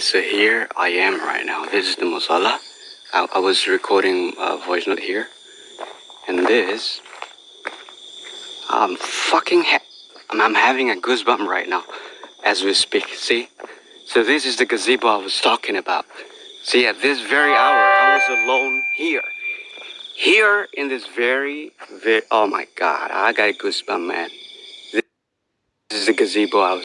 So here I am right now. This is the Mosala. I, I was recording a voice note here. And this... I'm fucking I'm, I'm having a goosebump right now as we speak, see? So this is the gazebo I was talking about. See, at this very hour, I was alone here. Here in this very, very, oh my god, I got a goosebump, man. This is the gazebo I was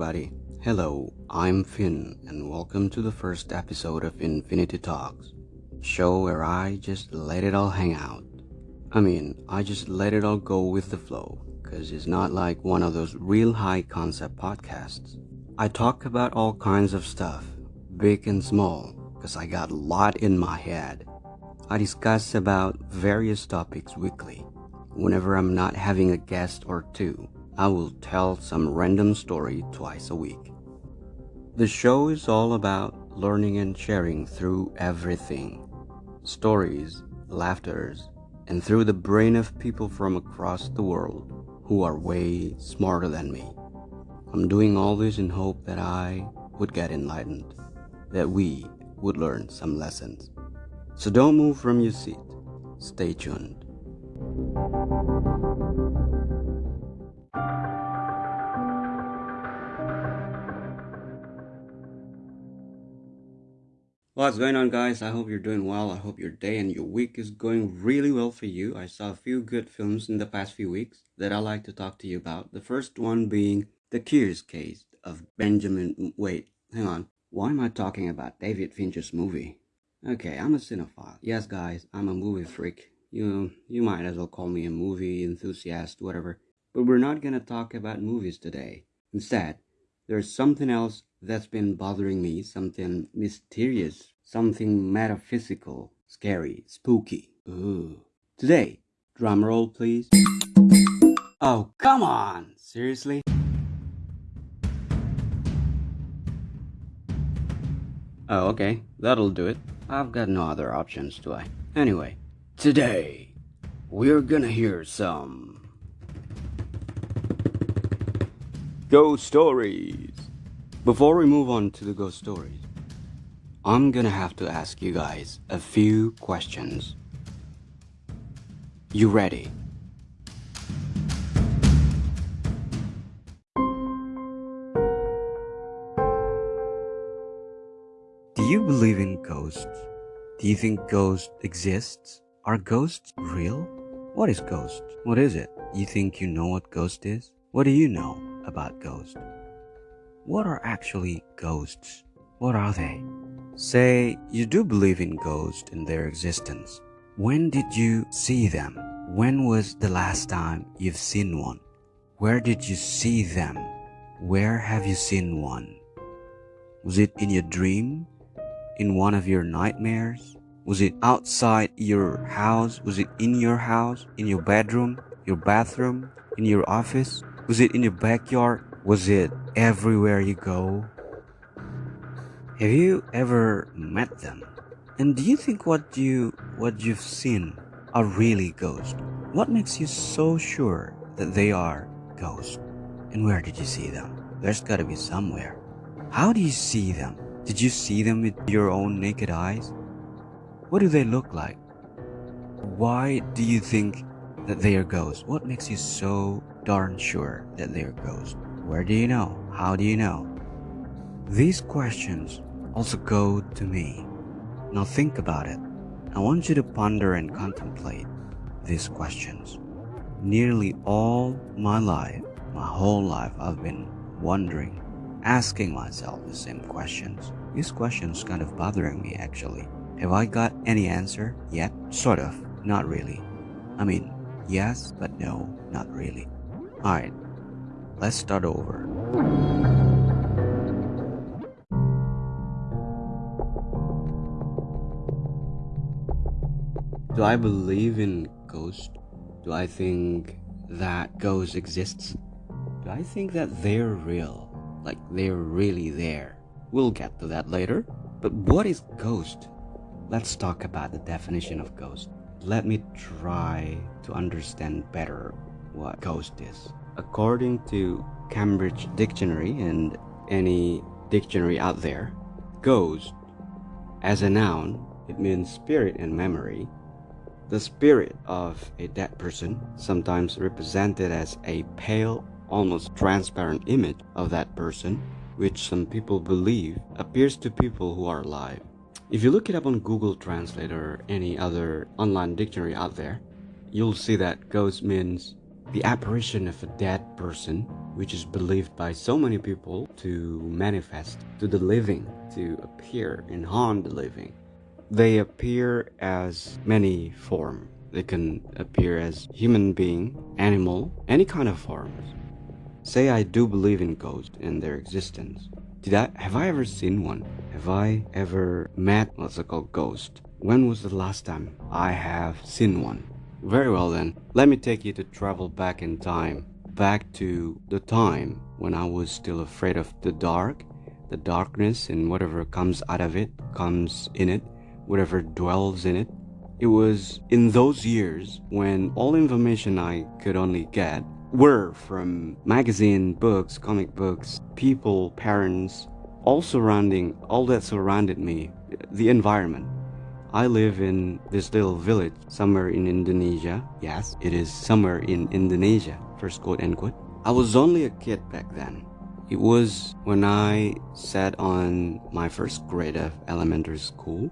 everybody, hello, I'm Finn and welcome to the first episode of Infinity Talks, show where I just let it all hang out. I mean, I just let it all go with the flow, cause it's not like one of those real high concept podcasts. I talk about all kinds of stuff, big and small, cause I got a lot in my head. I discuss about various topics weekly, whenever I'm not having a guest or two I will tell some random story twice a week. The show is all about learning and sharing through everything stories, laughters, and through the brain of people from across the world who are way smarter than me. I'm doing all this in hope that I would get enlightened, that we would learn some lessons. So don't move from your seat. Stay tuned. What's going on guys? I hope you're doing well. I hope your day and your week is going really well for you. I saw a few good films in the past few weeks that I like to talk to you about. The first one being The Curious Case of Benjamin... Wait, hang on. Why am I talking about David Fincher's movie? Okay, I'm a cinephile. Yes guys, I'm a movie freak. You, you might as well call me a movie enthusiast, whatever. But we're not gonna talk about movies today. Instead, there's something else that's been bothering me, something mysterious, something metaphysical, scary, spooky. Ooh. Today, drum roll please. Oh, come on! Seriously? Oh, okay. That'll do it. I've got no other options, do I? Anyway, today, we're gonna hear some... Ghost Stories! Before we move on to the ghost stories, I'm gonna have to ask you guys a few questions. You ready? Do you believe in ghosts? Do you think ghosts exist? Are ghosts real? What is ghost? What is it? You think you know what ghost is? What do you know about ghosts? What are actually ghosts? What are they? Say you do believe in ghosts and their existence. When did you see them? When was the last time you've seen one? Where did you see them? Where have you seen one? Was it in your dream? In one of your nightmares? Was it outside your house? Was it in your house? In your bedroom? Your bathroom? In your office? Was it in your backyard? Was it everywhere you go? Have you ever met them? And do you think what you what you've seen are really ghosts? What makes you so sure that they are ghosts? And where did you see them? There's gotta be somewhere. How do you see them? Did you see them with your own naked eyes? What do they look like? Why do you think that they are ghosts? What makes you so darn sure that they are ghosts? Where do you know? How do you know? These questions also go to me. Now think about it. I want you to ponder and contemplate these questions. Nearly all my life, my whole life, I've been wondering, asking myself the same questions. These questions kind of bothering me actually. Have I got any answer yet? Sort of, not really. I mean, yes, but no, not really. Alright, Let's start over. Do I believe in ghosts? Do I think that ghosts exist? Do I think that they're real? Like they're really there? We'll get to that later. But what is ghost? Let's talk about the definition of ghost. let me try to understand better what ghost is. According to Cambridge Dictionary and any dictionary out there, ghost as a noun, it means spirit and memory. The spirit of a dead person, sometimes represented as a pale, almost transparent image of that person, which some people believe appears to people who are alive. If you look it up on Google Translate or any other online dictionary out there, you'll see that ghost means the apparition of a dead person, which is believed by so many people to manifest to the living, to appear and haunt the living. They appear as many forms. They can appear as human being, animal, any kind of forms. Say I do believe in ghosts and their existence. Did I have I ever seen one? Have I ever met what's it called ghost? When was the last time I have seen one? Very well then, let me take you to travel back in time, back to the time when I was still afraid of the dark, the darkness and whatever comes out of it, comes in it, whatever dwells in it. It was in those years when all information I could only get were from magazine, books, comic books, people, parents, all surrounding, all that surrounded me, the environment. I live in this little village somewhere in Indonesia. Yes, it is somewhere in Indonesia. First quote, end quote. I was only a kid back then. It was when I sat on my first grade of elementary school.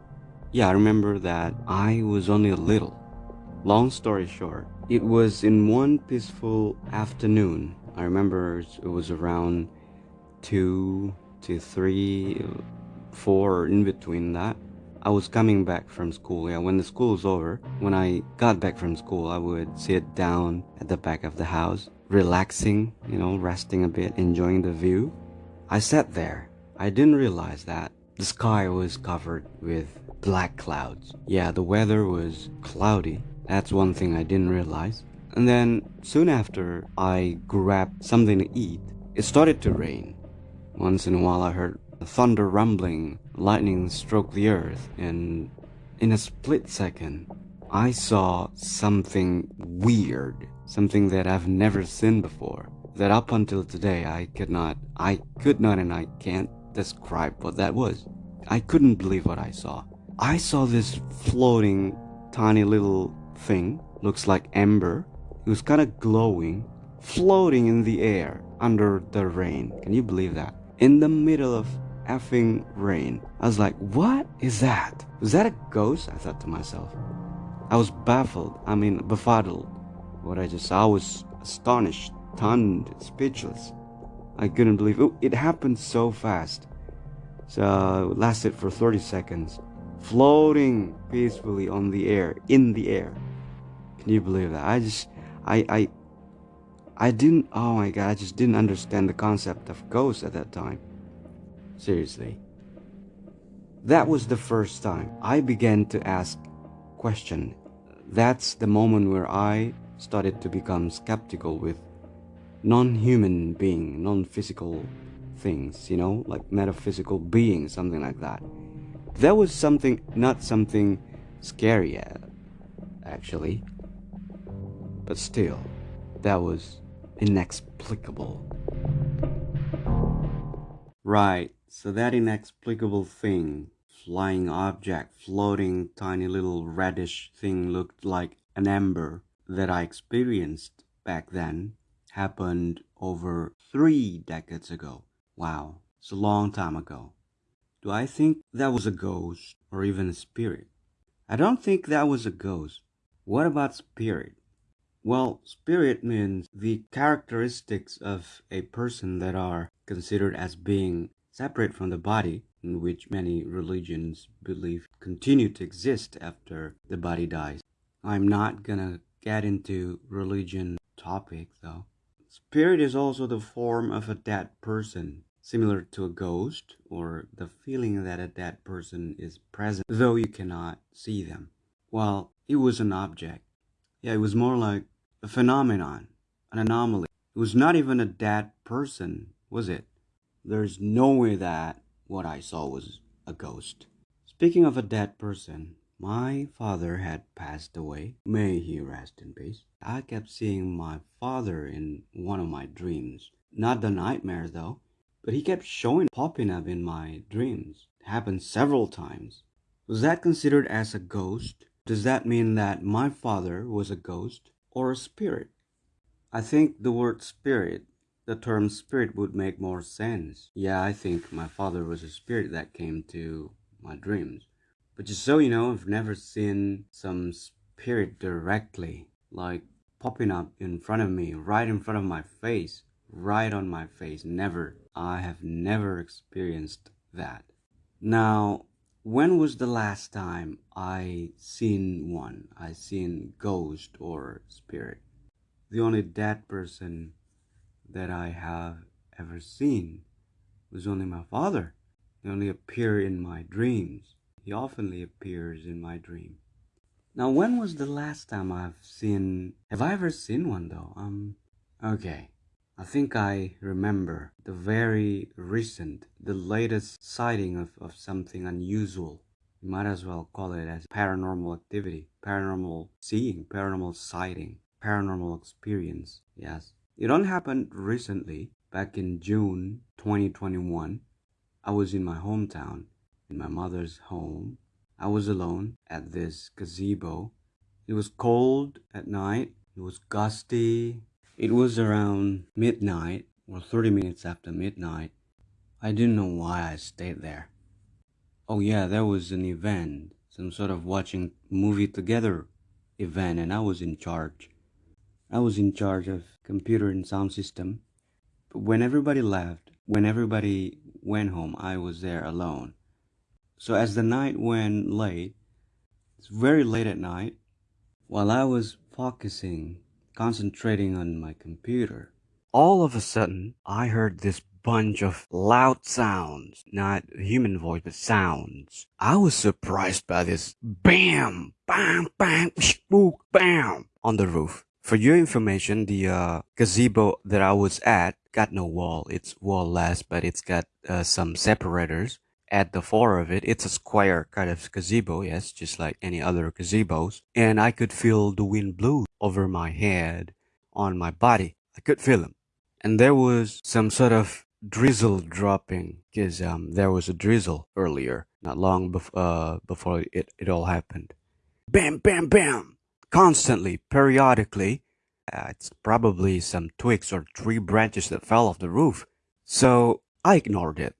Yeah, I remember that I was only a little. Long story short, it was in one peaceful afternoon. I remember it was around two to three, four, in between that. I was coming back from school. Yeah, when the school was over, when I got back from school, I would sit down at the back of the house, relaxing, you know, resting a bit, enjoying the view. I sat there. I didn't realize that the sky was covered with black clouds. Yeah, the weather was cloudy. That's one thing I didn't realize. And then soon after I grabbed something to eat, it started to rain. Once in a while I heard thunder rumbling, lightning struck the earth, and in a split second, I saw something weird, something that I've never seen before. That up until today I could not, I could not and I can't describe what that was. I couldn't believe what I saw. I saw this floating, tiny little thing, looks like ember. It was kind of glowing, floating in the air under the rain. Can you believe that? In the middle of effing rain. I was like, what is that? Was that a ghost? I thought to myself. I was baffled, I mean, befuddled. What I just saw I was astonished, stunned, speechless. I couldn't believe it. It happened so fast. So it lasted for 30 seconds, floating peacefully on the air, in the air. Can you believe that? I just, I, I, I didn't, oh my god, I just didn't understand the concept of ghosts at that time. Seriously. That was the first time I began to ask question. That's the moment where I started to become skeptical with non-human being, non-physical things, you know, like metaphysical beings, something like that. That was something, not something scary, uh, actually. But still, that was inexplicable. Right, so that inexplicable thing, flying object, floating tiny little reddish thing looked like an ember that I experienced back then happened over three decades ago. Wow, it's a long time ago. Do I think that was a ghost or even a spirit? I don't think that was a ghost. What about spirit? Well, spirit means the characteristics of a person that are considered as being separate from the body, in which many religions believe continue to exist after the body dies. I'm not gonna get into religion topic though. Spirit is also the form of a dead person, similar to a ghost or the feeling that a dead person is present, though you cannot see them. Well, it was an object. Yeah, it was more like a phenomenon, an anomaly. It was not even a dead person, was it? There's no way that what I saw was a ghost. Speaking of a dead person, my father had passed away. May he rest in peace. I kept seeing my father in one of my dreams. Not the nightmare though, but he kept showing popping up in my dreams. It happened several times. Was that considered as a ghost? Does that mean that my father was a ghost or a spirit? I think the word spirit, the term spirit would make more sense. Yeah, I think my father was a spirit that came to my dreams. But just so you know, I've never seen some spirit directly, like popping up in front of me, right in front of my face, right on my face. Never. I have never experienced that. Now, when was the last time I seen one? I seen ghost or spirit. The only dead person that I have ever seen was only my father. He only appear in my dreams. He oftenly appears in my dream. Now, when was the last time I've seen? Have I ever seen one though? Um, okay. I think I remember the very recent, the latest sighting of, of something unusual. You might as well call it as paranormal activity, paranormal seeing, paranormal sighting, paranormal experience. Yes. It only happened recently, back in June 2021. I was in my hometown, in my mother's home. I was alone at this gazebo. It was cold at night. It was gusty. It was around midnight or 30 minutes after midnight. I didn't know why I stayed there. Oh yeah, there was an event, some sort of watching movie together event and I was in charge. I was in charge of computer and sound system. But when everybody left, when everybody went home, I was there alone. So as the night went late, it's very late at night, while I was focusing concentrating on my computer. All of a sudden, I heard this bunch of loud sounds, not human voice, but sounds. I was surprised by this bam, bam, bam, spook, bam on the roof. For your information, the uh, gazebo that I was at got no wall. It's wall-less, but it's got uh, some separators at the floor of it. It's a square kind of gazebo, yes, just like any other gazebos. And I could feel the wind blow over my head, on my body. I could feel them. And there was some sort of drizzle dropping because um, there was a drizzle earlier, not long bef- uh, before it, it all happened. Bam, bam, bam! Constantly, periodically. Uh, it's probably some twigs or tree branches that fell off the roof. So I ignored it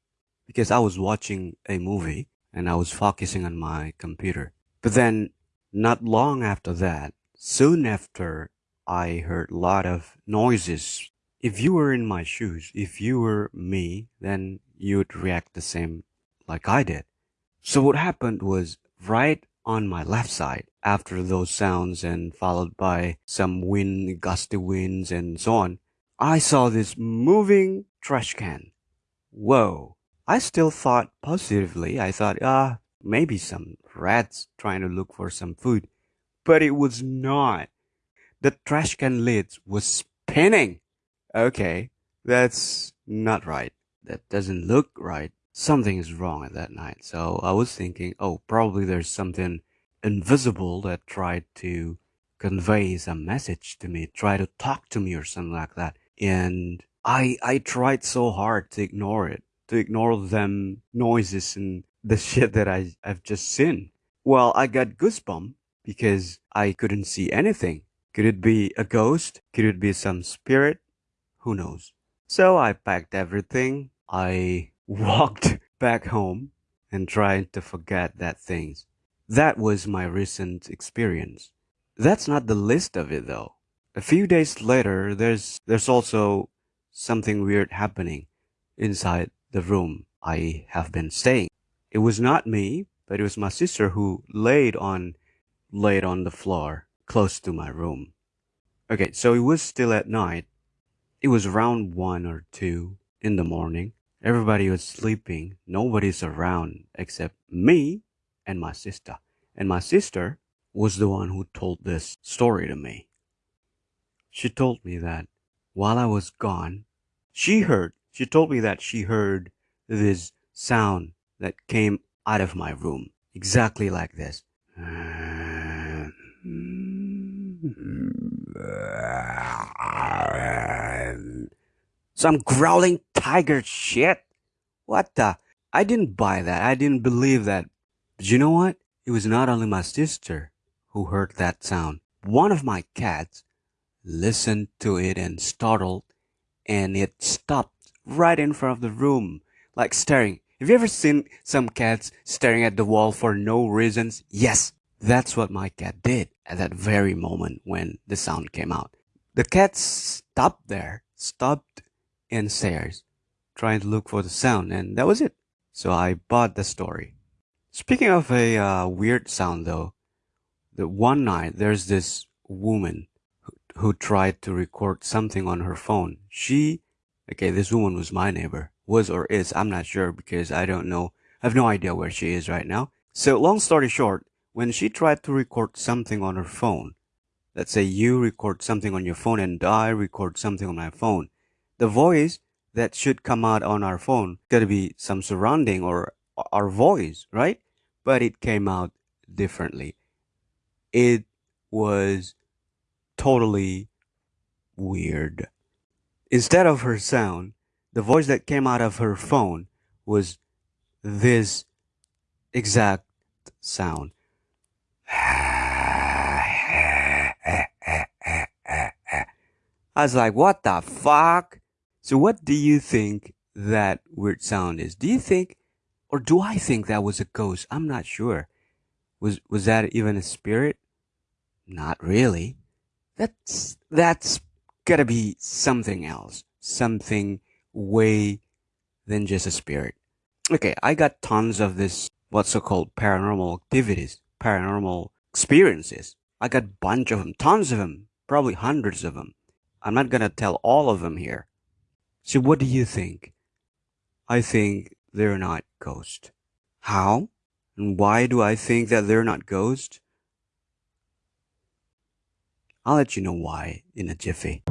because I was watching a movie and I was focusing on my computer. But then, not long after that, soon after, I heard a lot of noises. If you were in my shoes, if you were me, then you'd react the same like I did. So what happened was right on my left side, after those sounds and followed by some wind, gusty winds and so on, I saw this moving trash can. Whoa. I still thought positively. I thought, ah, maybe some rats trying to look for some food. But it was not. The trash can lid was spinning. Okay, that's not right. That doesn't look right. Something is wrong at that night. So I was thinking, oh, probably there's something invisible that tried to convey some message to me, try to talk to me or something like that. And I I tried so hard to ignore it to ignore them noises and the shit that I, I've just seen. Well, I got goosebumps because I couldn't see anything. Could it be a ghost? Could it be some spirit? Who knows? So I packed everything. I walked back home and tried to forget that things. That was my recent experience. That's not the list of it though. A few days later, there's, there's also something weird happening inside the room I have been staying. It was not me, but it was my sister who laid on laid on the floor close to my room. Okay, so it was still at night. It was around one or two in the morning. Everybody was sleeping. Nobody's around except me and my sister. And my sister was the one who told this story to me. She told me that while I was gone, she heard she told me that she heard this sound that came out of my room, exactly like this. Some growling tiger shit. What the? I didn't buy that. I didn't believe that. But you know what? It was not only my sister who heard that sound. One of my cats listened to it and startled, and it stopped right in front of the room, like staring. Have you ever seen some cats staring at the wall for no reasons? Yes, that's what my cat did at that very moment when the sound came out. The cat stopped there, stopped and stares, trying to look for the sound, and that was it. So I bought the story. Speaking of a uh, weird sound though, the one night there's this woman who, who tried to record something on her phone. She, okay, this woman was my neighbor, was or is, I'm not sure because I don't know, I have no idea where she is right now. So long story short, when she tried to record something on her phone, let's say you record something on your phone and I record something on my phone, the voice that should come out on our phone gotta be some surrounding or our voice, right? But it came out differently. It was totally weird. Instead of her sound, the voice that came out of her phone was this exact sound. I was like, what the fuck? So what do you think that weird sound is? Do you think, or do I think that was a ghost? I'm not sure. Was, was that even a spirit? Not really. That's, that's gotta be something else. Something way than just a spirit. Okay, I got tons of this, what's so called paranormal activities, paranormal experiences. I got bunch of them, tons of them, probably hundreds of them. I'm not gonna tell all of them here. So what do you think? I think they're not ghosts. How? And why do I think that they're not ghosts? I'll let you know why in a jiffy.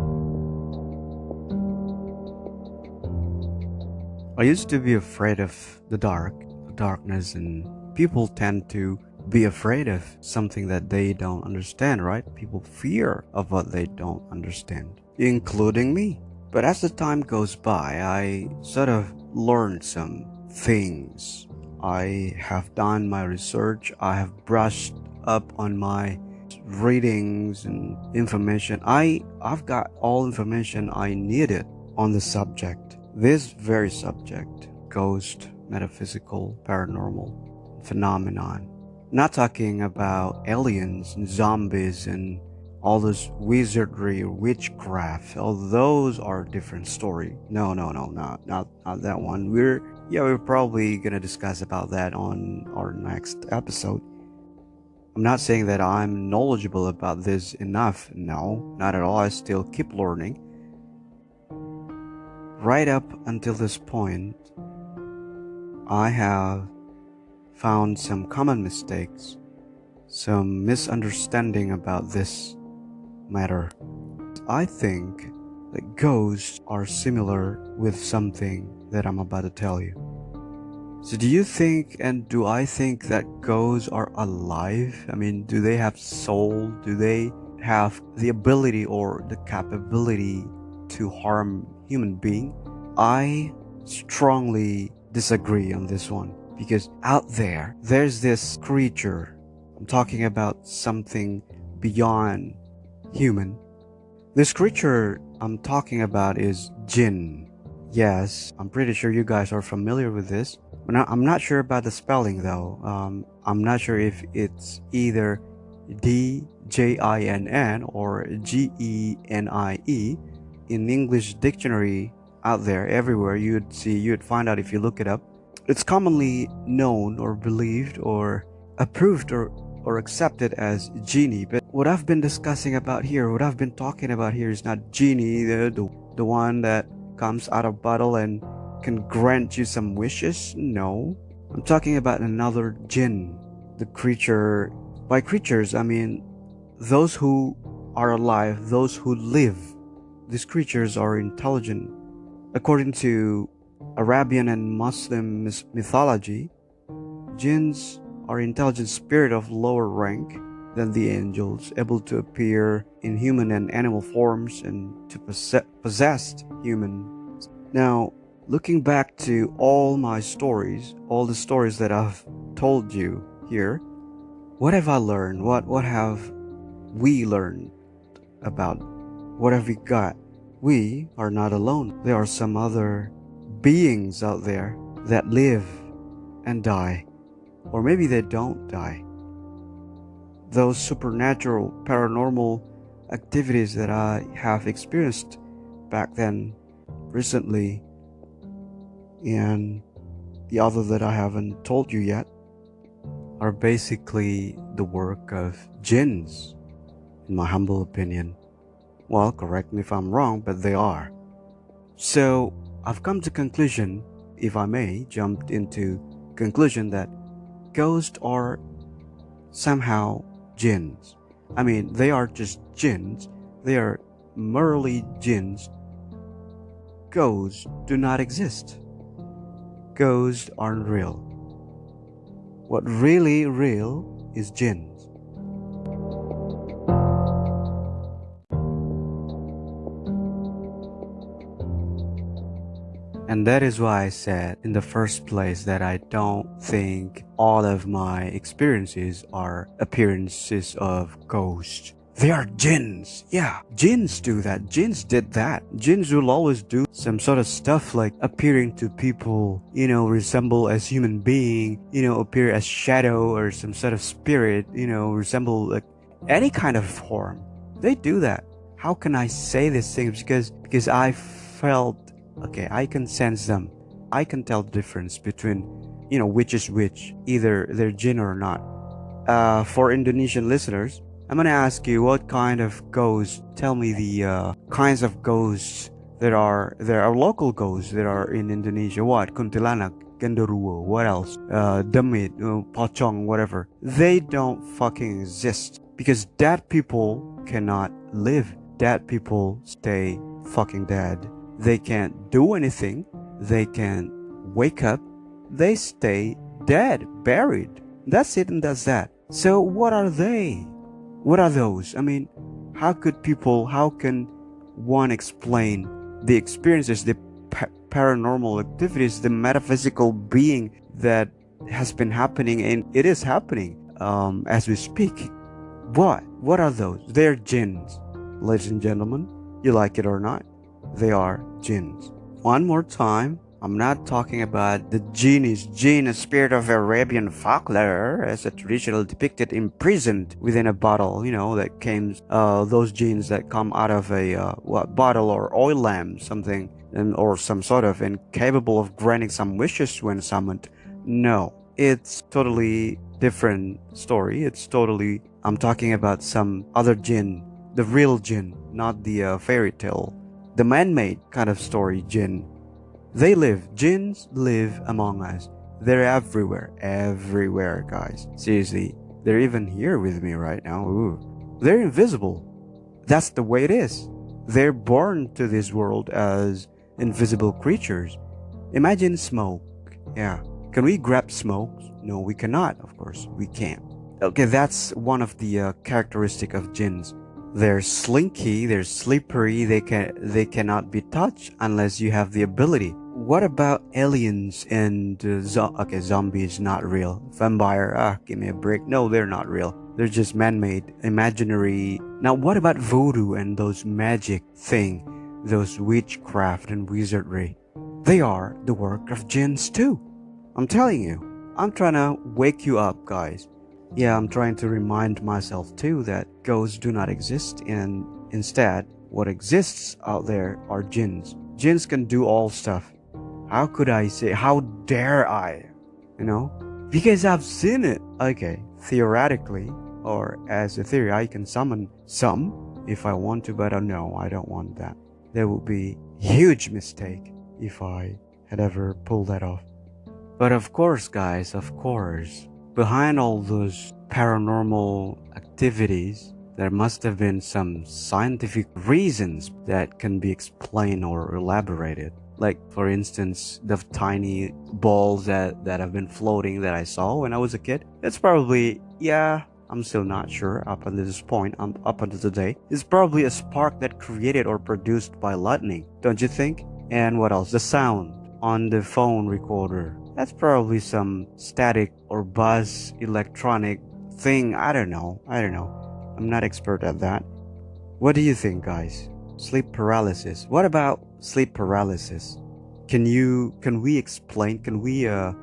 I used to be afraid of the dark, darkness, and people tend to be afraid of something that they don't understand, right? People fear of what they don't understand, including me. But as the time goes by, I sort of learned some things. I have done my research, I have brushed up on my readings and information. I, I've got all information I needed on the subject. This very subject, ghost, metaphysical, paranormal phenomenon. Not talking about aliens and zombies and all this wizardry witchcraft all those are different story no no no not not not that one we're yeah we're probably gonna discuss about that on our next episode i'm not saying that i'm knowledgeable about this enough no not at all i still keep learning right up until this point i have found some common mistakes some misunderstanding about this matter. I think that ghosts are similar with something that I'm about to tell you. So do you think and do I think that ghosts are alive? I mean, do they have soul? Do they have the ability or the capability to harm human being? I strongly disagree on this one because out there there's this creature I'm talking about something beyond human. This creature I'm talking about is Jinn. Yes, I'm pretty sure you guys are familiar with this. I'm not sure about the spelling though. Um, I'm not sure if it's either D-J-I-N-N or G-E-N-I-E. In English dictionary out there, everywhere, you'd see, you'd find out if you look it up. It's commonly known or believed or approved or or accepted as genie. But what I've been discussing about here, what I've been talking about here is not genie, the, the, the one that comes out of bottle and can grant you some wishes. No. I'm talking about another jinn, the creature. By creatures, I mean those who are alive, those who live. These creatures are intelligent. According to Arabian and Muslim mythology, jinns are intelligent spirit of lower rank than the angels, able to appear in human and animal forms and to possess humans. Now, looking back to all my stories, all the stories that I've told you here, what have I learned? What what have we learned about what have we got? We are not alone. There are some other beings out there that live and die. Or maybe they don't die. Those supernatural, paranormal activities that I have experienced back then, recently, and the other that I haven't told you yet, are basically the work of jinns, in my humble opinion. Well, correct me if I'm wrong, but they are. So, I've come to conclusion, if I may, jumped into conclusion that ghosts are somehow jinns. I mean, they are just jinns. They are merely jinns. Ghosts do not exist. Ghosts aren't real. What really real is jinn. And that is why I said in the first place that I don't think all of my experiences are appearances of ghosts. They are jinns. Yeah, jinns do that. Jinns did that. Jinns will always do some sort of stuff like appearing to people, you know, resemble as human being, you know, appear as shadow or some sort of spirit, you know, resemble like any kind of form. They do that. How can I say these things? Because because I felt okay i can sense them. I can tell the difference between you know which is which either they're jinn or not. Uh, for indonesian listeners i'm gonna ask you what kind of ghosts tell me the uh, kinds of ghosts that are there are local ghosts that are in indonesia. What? Kuntilanak genderuwo what else? Uh demit uh, whatever. They don't fucking exist because dead people cannot live. Dead people stay fucking dead they can't do anything. They can't wake up. They stay dead, buried. That's it and that's that. So what are they? What are those? I mean, how could people, how can one explain the experiences, the pa paranormal activities, the metaphysical being that has been happening and it is happening um, as we speak? What? What are those? They're jinns, ladies and gentlemen. You like it or not they are jinns. One more time, I'm not talking about the genies, jinn, a spirit of Arabian folklore, as a traditionally depicted imprisoned within a bottle, you know, that came, uh, those jinns that come out of a, uh, what, bottle or oil lamp, something, and, or some sort of, incapable of granting some wishes when summoned. No, it's totally different story. It's totally, I'm talking about some other jinn, the real jinn, not the uh, fairy tale the man-made kind of story jinn. They live, jinns live among us. They're everywhere, everywhere, guys. Seriously, they're even here with me right now. Ooh. They're invisible. That's the way it is. They're born to this world as invisible creatures. Imagine smoke. Yeah. Can we grab smoke? No, we cannot, of course. We can't. Okay, that's one of the uh, characteristic of jinns. They're slinky, they're slippery, they can they cannot be touched unless you have the ability. What about aliens and uh, zo okay, zombies not real. Vampire, ah, give me a break. No, they're not real. They're just man-made, imaginary. Now, what about voodoo and those magic thing, those witchcraft and wizardry? They are the work of jinns too. I'm telling you. I'm trying to wake you up, guys. Yeah, I'm trying to remind myself too that ghosts do not exist and instead, what exists out there are jinns. Jinns can do all stuff. How could I say, how dare I? You know? Because I've seen it. Okay, theoretically, or as a theory, I can summon some if I want to, but uh, no, I don't want that. There would be huge mistake if I had ever pulled that off. But of course, guys, of course, behind all those paranormal activities, there must have been some scientific reasons that can be explained or elaborated. Like, for instance, the tiny balls that, that have been floating that I saw when I was a kid. It's probably, yeah, I'm still not sure up until this point, um, up until today, is probably a spark that created or produced by lightning, don't you think? And what else? The sound on the phone recorder. That's probably some static or buzz electronic thing. I don't know. I don't know. I'm not expert at that. What do you think, guys? Sleep paralysis. What about sleep paralysis? Can you can we explain? Can we uh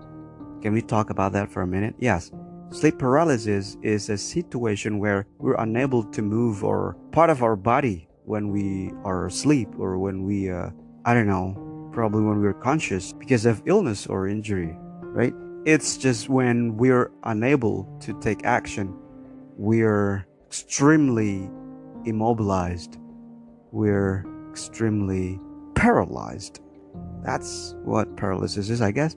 can we talk about that for a minute? Yes. Sleep paralysis is a situation where we're unable to move or part of our body when we are asleep or when we, uh, I don't know, probably when we're conscious because of illness or injury, right? It's just when we're unable to take action, we're extremely immobilized, we're extremely paralyzed. That's what paralysis is, I guess.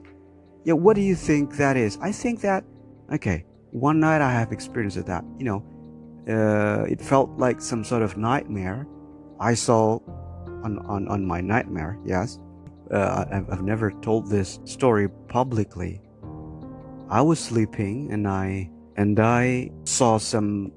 Yeah, what do you think that is? I think that Okay, one night I have experienced that. You know, uh, it felt like some sort of nightmare. I saw on, on, on my nightmare, yes. Uh, I've, never told this story publicly. I was sleeping and I and I saw some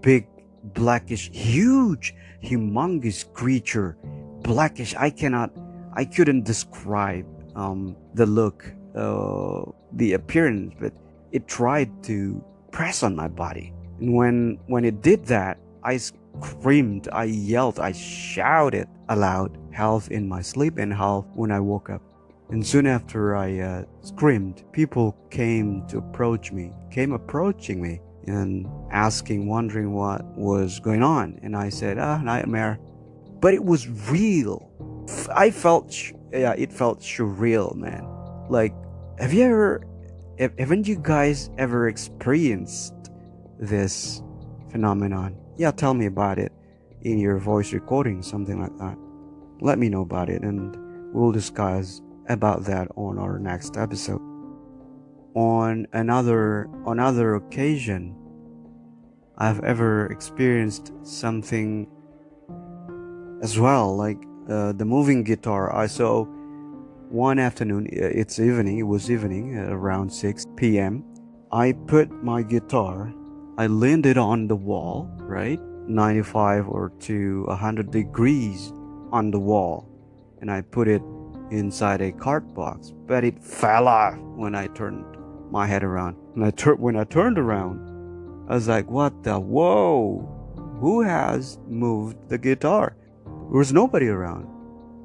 big blackish huge humongous creature blackish I cannot I couldn't describe um, the look uh, the appearance but it tried to press on my body. And when, when it did that, I screamed, I yelled, I shouted aloud, half in my sleep and half when I woke up. And soon after I uh, screamed, people came to approach me, came approaching me and asking, wondering what was going on. And I said, ah, nightmare. But it was real. I felt, yeah, it felt surreal, man. Like, have you ever haven't you guys ever experienced this phenomenon? Yeah, tell me about it in your voice recording, something like that. Let me know about it and we'll discuss about that on our next episode. On another on other occasion, I've ever experienced something as well, like uh, the moving guitar. I saw one afternoon, uh, it's evening, it was evening, around 6 p.m. I put my guitar, I leaned it on the wall, right? 95 or to 100 degrees on the wall, and I put it inside a card box, but it fell off when I turned my head around. And I tur- when I turned around, I was like, what the whoa? Who has moved the guitar? There was nobody around.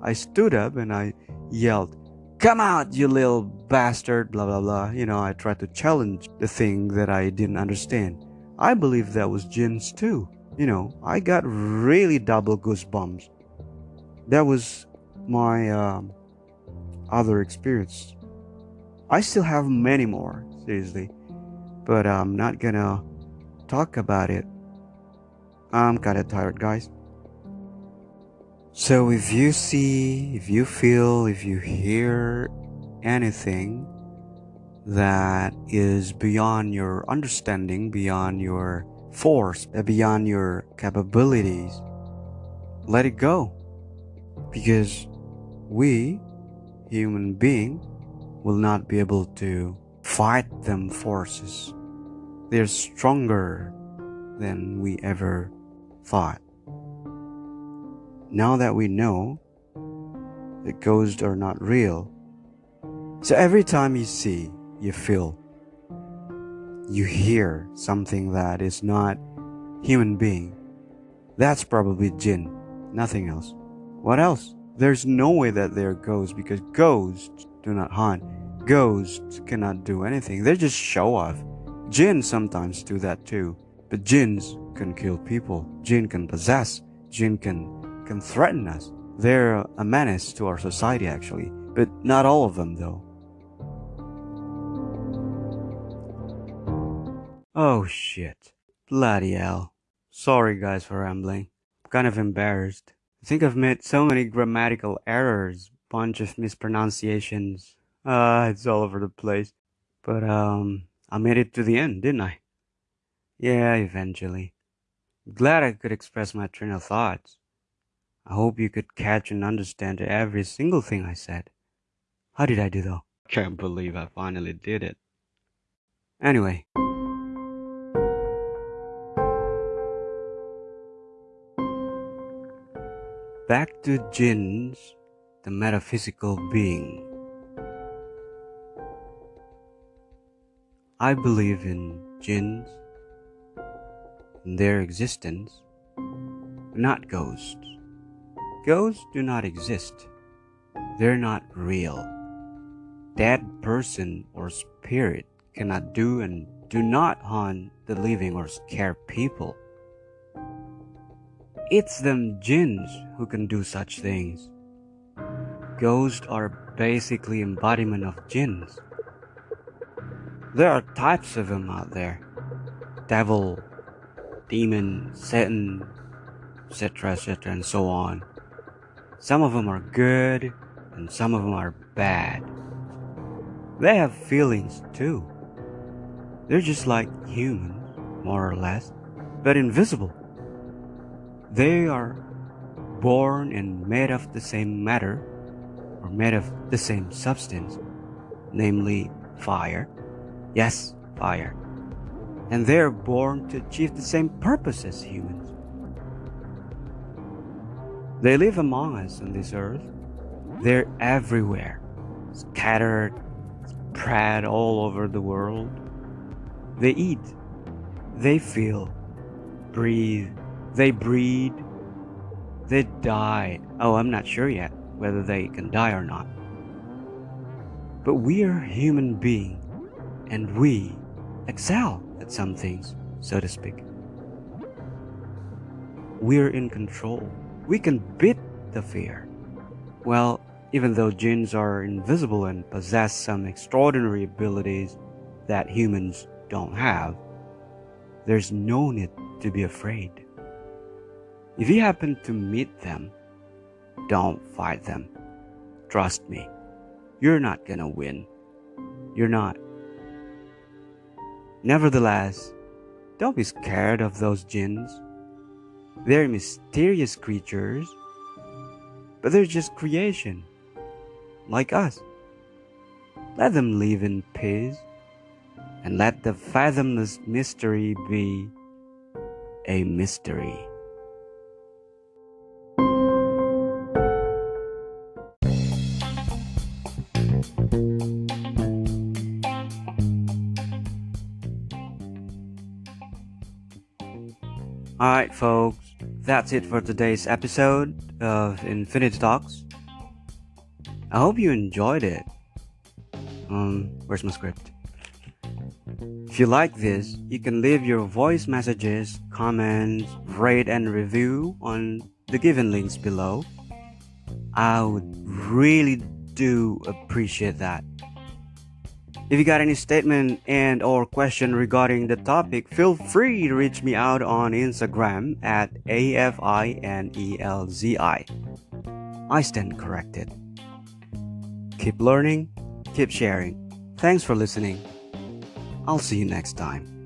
I stood up and I yelled, Come out, you little bastard, blah blah blah. You know, I tried to challenge the thing that I didn't understand. I believe that was jinns too. You know, I got really double goosebumps. That was my um, other experience. I still have many more, seriously, but I'm not gonna talk about it. I'm kinda tired, guys. So if you see, if you feel, if you hear anything that is beyond your understanding, beyond your force, uh, beyond your capabilities, let it go. Because we, human being, will not be able to fight them forces. They're stronger than we ever thought. Now that we know that ghosts are not real, so every time you see, you feel, you hear something that is not human being, that's probably jinn, nothing else. What else? There's no way that they're ghosts because ghosts do not haunt. Ghosts cannot do anything. They just show off. Jinn sometimes do that too. But jinns can kill people. Jinn can possess. Jinn can can threaten us. They're a menace to our society, actually, but not all of them, though. Oh shit. Bloody hell. Sorry, guys, for rambling. I'm kind of embarrassed. I think I've made so many grammatical errors, bunch of mispronunciations. Ah, uh, it's all over the place. But, um, I made it to the end, didn't I? Yeah, eventually. Glad I could express my train of thoughts. I hope you could catch and understand every single thing I said. How did I do though? Can't believe I finally did it. Anyway. Back to jinns, the metaphysical being. I believe in jinns, in their existence, not ghosts. Ghosts do not exist. They're not real. Dead person or spirit cannot do and do not haunt the living or scare people. It's them jinns who can do such things. Ghosts are basically embodiment of jinns. There are types of them out there. Devil, demon, Satan, etc., etc., and so on. Some of them are good, and some of them are bad. They have feelings too. They're just like humans, more or less, but invisible. They are born and made of the same matter, or made of the same substance, namely fire. Yes, fire. And they're born to achieve the same purpose as humans. They live among us on this earth. They're everywhere, scattered, spread all over the world. They eat, they feel, breathe, they breed, they die. Oh, I'm not sure yet whether they can die or not. But we are human beings and we excel at some things, so to speak. We're in control. We can beat the fear. Well, even though jinns are invisible and possess some extraordinary abilities that humans don't have, there's no need to be afraid. If you happen to meet them, don't fight them. Trust me, you're not gonna win. You're not. Nevertheless, don't be scared of those jinns. They're mysterious creatures, but they're just creation, like us. Let them live in peace and let the fathomless mystery be a mystery. Alright, folks, that's it for today's episode of Infinity Talks. I hope you enjoyed it. Um, where's my script? If you like this, you can leave your voice messages, comments, rate, and review on the given links below. I would really do appreciate that. If you got any statement and or question regarding the topic, feel free to reach me out on Instagram at AFINELZI. I stand corrected. Keep learning, keep sharing. Thanks for listening. I'll see you next time.